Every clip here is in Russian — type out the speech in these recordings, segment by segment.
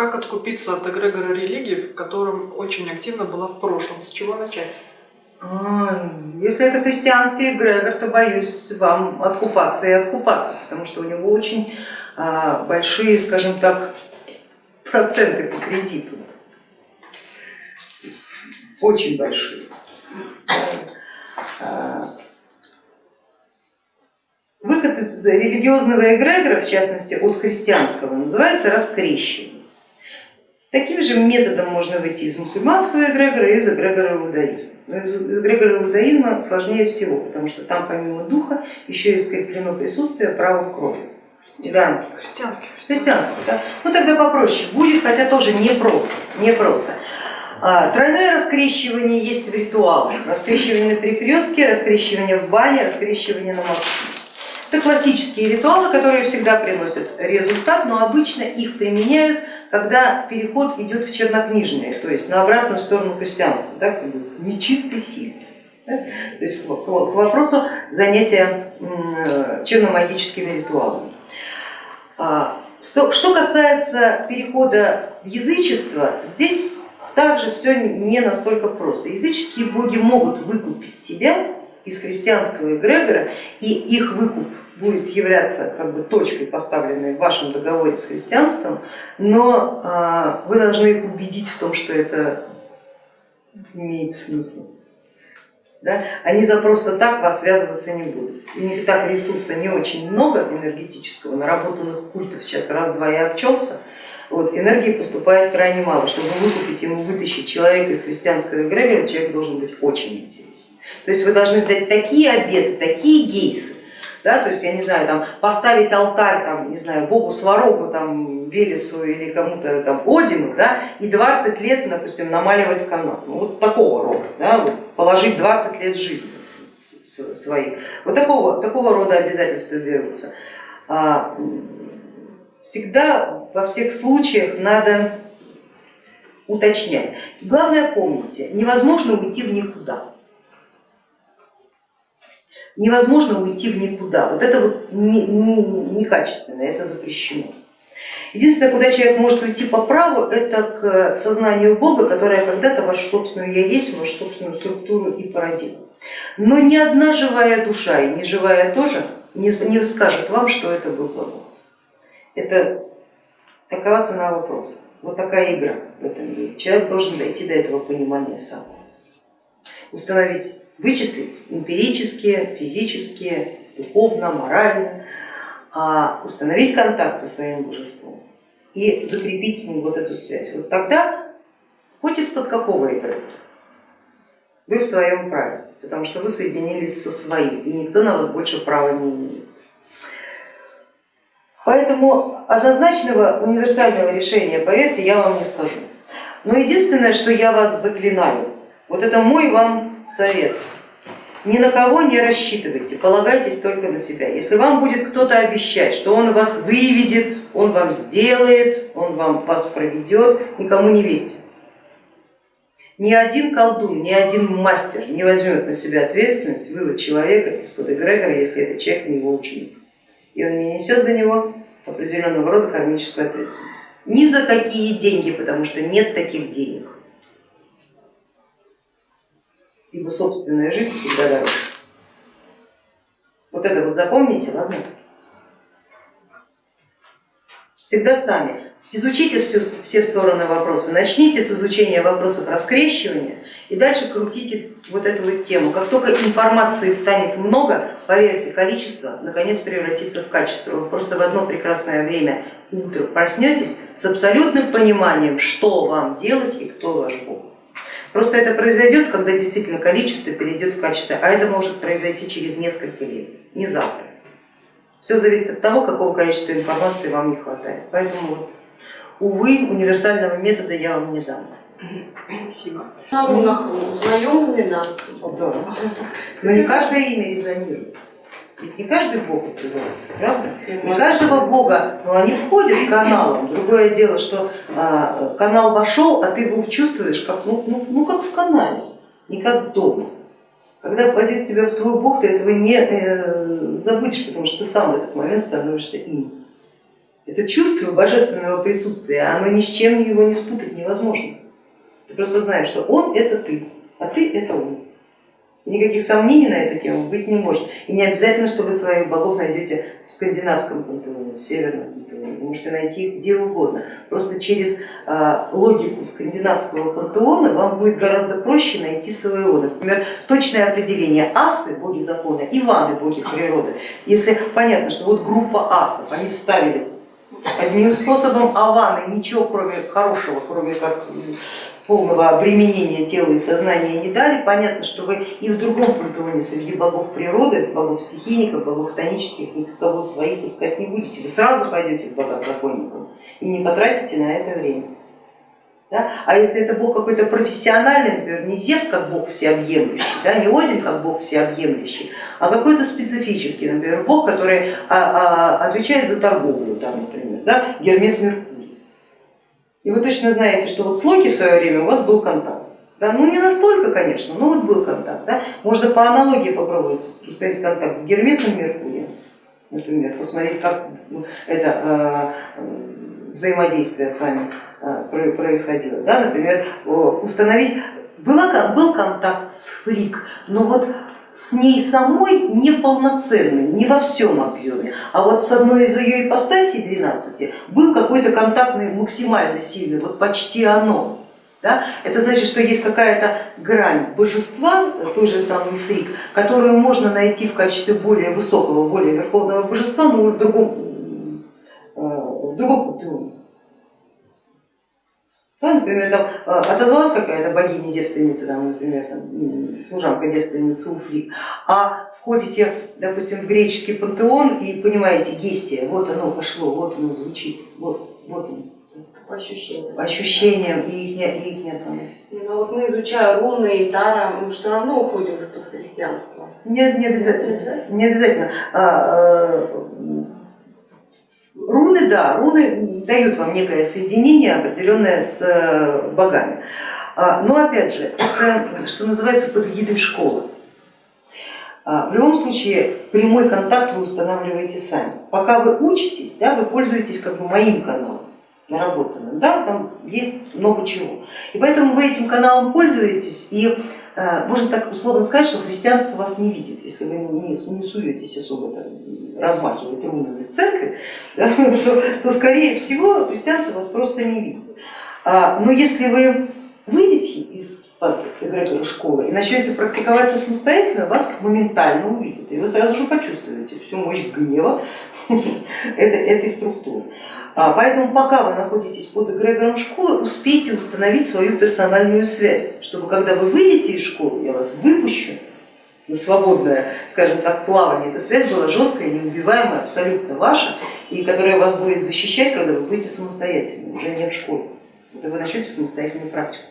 как откупиться от эгрегора религии, в котором очень активно была в прошлом? С чего начать? А, если это христианский эгрегор, то боюсь вам откупаться и откупаться, потому что у него очень а, большие, скажем так, проценты по кредиту. Очень большие. А, выход из религиозного эгрегора, в частности от христианского, называется раскрещивание. Таким же методом можно выйти из мусульманского эгрегора и из эгрегора иудаизма. Но из эгрегора иудаизма сложнее всего, потому что там помимо духа еще и скреплено присутствие права крови. Да. Христианский. Христианский, да. Ну тогда попроще будет, хотя тоже непросто. непросто. А, тройное раскрещивание есть в ритуалах. Раскрещивание на перекрестке, раскрещивание в бане, раскрещивание на мосту. Это классические ритуалы, которые всегда приносят результат, но обычно их применяют, когда переход идет в чернокнижное, то есть на обратную сторону христианства, да, к нечистой силе. Да? То есть к вопросу занятия черномагическими ритуалами. А, что касается перехода в язычество, здесь также все не настолько просто. Языческие боги могут выкупить тебя из христианского эгрегора, и их выкуп будет являться как бы точкой, поставленной в вашем договоре с христианством, но а, вы должны их убедить в том, что это имеет смысл. Да? Они за просто так вас связываться не будут. У них и так ресурса не очень много энергетического, наработанных культов сейчас раз-два и обчелся, вот, энергии поступает крайне мало. Чтобы выкупить ему, вытащить человека из христианского эгрегора, человек должен быть очень интересен. То есть вы должны взять такие обеты, такие гейсы, да, то есть, я не знаю, там, поставить алтарь, там, не знаю, богу Сварогу, там, Велесу или кому-то там Одину, да, и 20 лет, допустим, намаливать канал, ну, вот такого рода, да, вот, положить 20 лет жизни своих, вот такого, такого рода обязательства берутся. А, всегда во всех случаях надо уточнять. Главное помните, невозможно уйти в никуда невозможно уйти в никуда. Вот это вот некачественно, это запрещено. Единственное, куда человек может уйти по праву, это к сознанию Бога, которое когда-то вашу собственную я есть, вашу собственную структуру и породило. Но ни одна живая душа, и не живая тоже, не, не скажет вам, что это был за Бог. Это такова цена вопроса. Вот такая игра в этом мире. Человек должен дойти до этого понимания сам. Установить вычислить эмпирически, физически, духовно, морально, а установить контакт со своим божеством и закрепить с ним вот эту связь. Вот тогда, хоть из-под какого игры, вы в своем праве, потому что вы соединились со своим, и никто на вас больше права не имеет. Поэтому однозначного универсального решения, поверьте, я вам не скажу. Но единственное, что я вас заклинаю, вот это мой вам совет. Ни на кого не рассчитывайте, полагайтесь только на себя. Если вам будет кто-то обещать, что он вас выведет, он вам сделает, он вам вас проведет, никому не верьте. Ни один колдун, ни один мастер не возьмет на себя ответственность вывод человека из-под эгрегора, если этот человек не его ученик. И он не несет за него определенного рода кармическую ответственность. Ни за какие деньги, потому что нет таких денег ибо собственная жизнь всегда дороже. Вот это вот запомните, ладно? Всегда сами. Изучите все, все стороны вопроса, начните с изучения вопросов раскрещивания и дальше крутите вот эту вот тему. Как только информации станет много, поверьте, количество наконец превратится в качество. Вы просто в одно прекрасное время утром проснетесь с абсолютным пониманием, что вам делать и кто ваш Бог. Просто это произойдет, когда действительно количество перейдет в качество, а это может произойти через несколько лет, не завтра. Все зависит от того, какого количества информации вам не хватает. Поэтому вот, увы, универсального метода я вам не дам. Спасибо. На рунах узнаем имена? Да. Но не каждое имя резонирует. Ведь не каждый бог отзывается, правда? Не каждого бога, но они входят каналом. Другое дело, что а, канал вошел, а ты его чувствуешь как, ну, ну, ну как в канале, не как дома. Когда войдет тебя в твой бог, ты этого не э, забудешь, потому что ты сам в этот момент становишься им. Это чувство божественного присутствия, оно ни с чем его не спутать невозможно. Ты просто знаешь, что он это ты, а ты это он. Никаких сомнений на эту тему быть не может. И не обязательно, что вы своих богов найдете в скандинавском пантеоне, в северном пантеоне. Вы можете найти их где угодно. Просто через а, логику скандинавского пантеона вам будет гораздо проще найти своего. Например, точное определение асы, боги закона, Иваны, боги природы. Если понятно, что вот группа асов, они вставили одним способом, а ваны ничего кроме хорошего, кроме как полного обременения тела и сознания не дали, понятно, что вы и в другом пантеоне среди богов природы, богов стихийников, богов тонических, никого своих искать не будете. Вы сразу пойдете к богам законникам и не потратите на это время. Да? А если это бог какой-то профессиональный, например, не Зевс как бог всеобъемлющий, да, не Один как бог всеобъемлющий, а какой-то специфический, например, бог, который а, а, отвечает за торговлю, там, например, да, Гермес Меркурий. И вы точно знаете, что вот с Локи в свое время у вас был контакт. Да, ну не настолько, конечно, но вот был контакт. Да? Можно по аналогии попробовать установить контакт с Гермесом Меркурием, например, посмотреть, как ну, это э, взаимодействие с вами э, происходило. Да? Например, установить, была, был контакт с Фрик, но вот с ней самой неполноценной, не во всем объеме, а вот с одной из ее ипостасей 12 был какой-то контактный максимально сильный, вот почти оно. Да? Это значит, что есть какая-то грань божества, той же самой фрик, которую можно найти в качестве более высокого, более верховного божества, но в другом, э, в другом. Да, например, там а, отозвалась какая-то богиня-девственница, там, например, там, служанка-девственница Уфлик, а входите, допустим, в греческий пантеон и понимаете, гестия, вот оно пошло, вот оно звучит, вот, вот оно. По ощущениям. По ощущениям и их, не, и их нет. Ну, вот мы, изучая руны и тара, мы все равно уходим из-под христианства. Нет, не обязательно. Не обязательно. А, а, Руны, да, руны дают вам некое соединение определенное с э, богами. А, но опять же, это, что называется, под эгидой школы. А, в любом случае прямой контакт вы устанавливаете сами. Пока вы учитесь, да, вы пользуетесь как бы моим каналом наработанным, да, там есть много чего. И поэтому вы этим каналом пользуетесь, и э, можно так условно сказать, что христианство вас не видит, если вы не, не суетесь особо там, размахивать рунами в церкви, да, то, то скорее всего христианство вас просто не видит. А, но если вы выйдете из-под эгрегора школы и начнете практиковаться самостоятельно, вас моментально увидят, и вы сразу же почувствуете всю мощь гнева этой структуры. А, поэтому пока вы находитесь под эгрегором школы, успейте установить свою персональную связь, чтобы когда вы выйдете из школы, я вас выпущу, на свободное, скажем так, плавание, эта связь была жесткая, неубиваемая, абсолютно ваша, и которая вас будет защищать, когда вы будете самостоятельны, уже не в школе, когда вы начнете самостоятельную практику.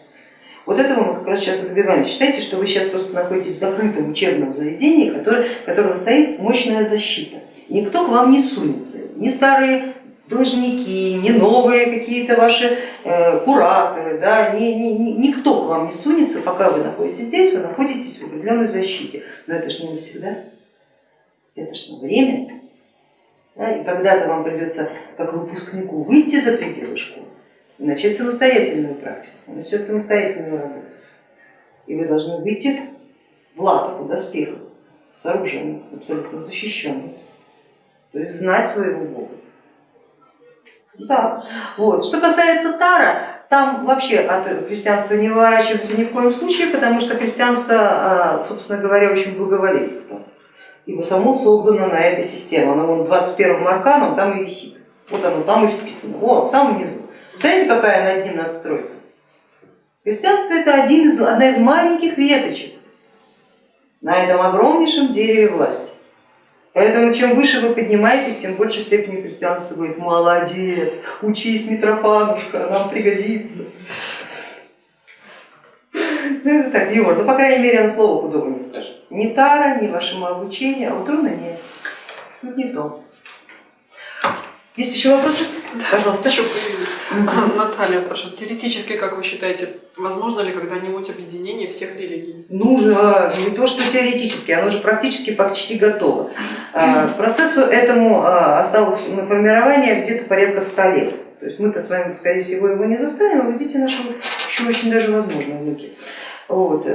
Вот этого мы как раз сейчас и добиваемся. Считайте, что вы сейчас просто находитесь в закрытом учебном заведении, которое, которого стоит мощная защита. Никто к вам не сунется, ни старые должники, не новые какие-то ваши э, кураторы, да, ни, ни, ни, никто к вам не сунется, пока вы находитесь здесь, вы находитесь в определенной защите. Но это же не навсегда, это же на время. Да, и когда-то вам придется как выпускнику выйти за пределы школы и начать самостоятельную практику, начать самостоятельную работу. И вы должны выйти в латаку с оружием, абсолютно защищенным, то есть знать своего Бога. Да. Вот. Что касается Тара, там вообще от христианства не выворачиваемся ни в коем случае, потому что христианство, а, собственно говоря, очень благоволит ибо само создано на этой системе. Оно вон 21 арканом там и висит. Вот оно там и вписано, о, в самом низу. Представляете, какая над ним надстройка? Христианство это один из, одна из маленьких веточек на этом огромнейшем дереве власти. Поэтому чем выше вы поднимаетесь, тем в большей степени христианство говорит, молодец, учись, Митрофанушка, нам пригодится. Ну это так, юмор, ну по крайней мере он слова худого не скажет. Ни тара, ни вашему обучению, а вот руна нет, тут не то. Есть еще вопросы? Пожалуйста. Еще появились. Наталья спрашивает, теоретически, как вы считаете, возможно ли когда-нибудь объединение всех религий? Ну, не то что теоретически, оно уже практически почти готово. А, Процессу этому а, осталось на формирование где-то порядка 100 лет. То есть мы-то с вами, скорее всего, его не заставим, а дети наши еще очень даже возможно внуки. Вот.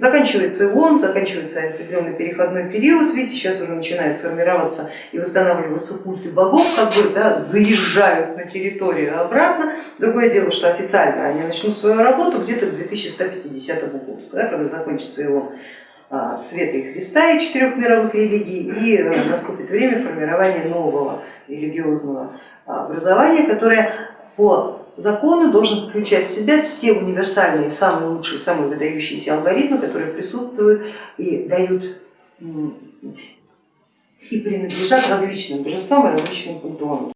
Заканчивается ООН, заканчивается определенный переходной период, видите, сейчас уже начинает формироваться и восстанавливаться культы богов, как бы да, заезжают на территорию обратно. Другое дело, что официально они начнут свою работу где-то к 2150 году, да, когда закончится ООН а, Света и Христа и четырех мировых религий, и э, наступит время формирования нового религиозного а, образования, которое по закону должен включать в себя все универсальные, самые лучшие, самые выдающиеся алгоритмы, которые присутствуют и дают и принадлежат различным божествам и различным пантеонам.